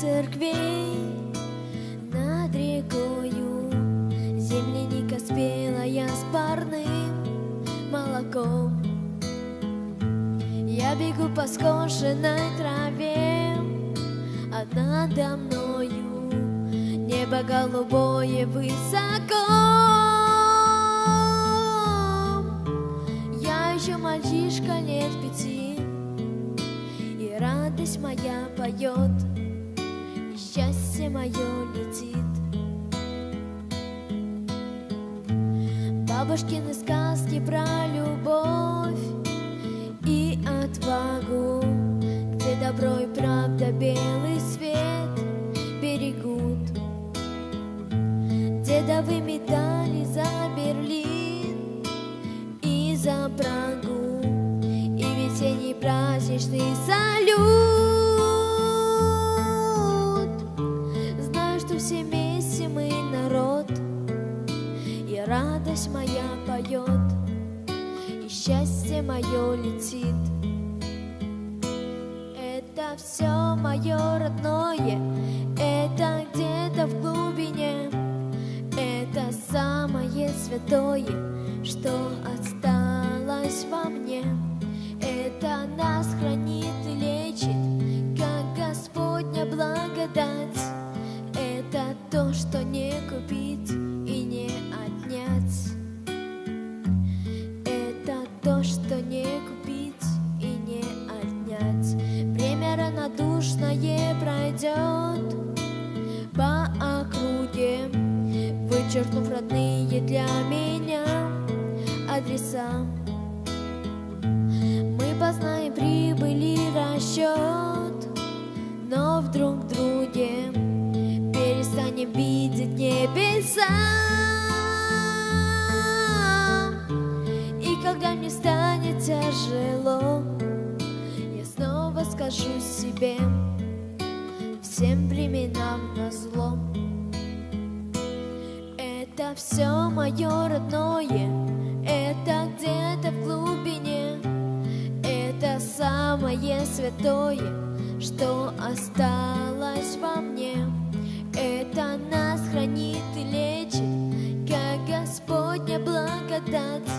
церквей над рекою Земляника спелая с парным молоком. Я бегу по скошенной траве А надо мною небо голубое высоко. Я еще мальчишка лет пяти И радость моя поет счастье мое летит Бабушкины сказки про любовь и отвагу, Где добро и правда белый свет берегут. Дедовы медали за Берлин и за Прагу, И весенний праздничный салют. Что все вместе мы народ, и радость моя поет, и счастье мое летит. Это все мое родное, это где-то в глубине, это самое святое, что осталось во мне. Это нас хранит равнодушное пройдет по округе, вычеркнув родные для меня адреса. Мы познаем прибыли расчет, но вдруг в друге перестанем видеть небеса. И когда мне станет тяжело, скажу себе всем временам на зло. Это все мое родное, это где-то в глубине, это самое святое, что осталось во мне. Это нас хранит и лечит, как Господня благодать.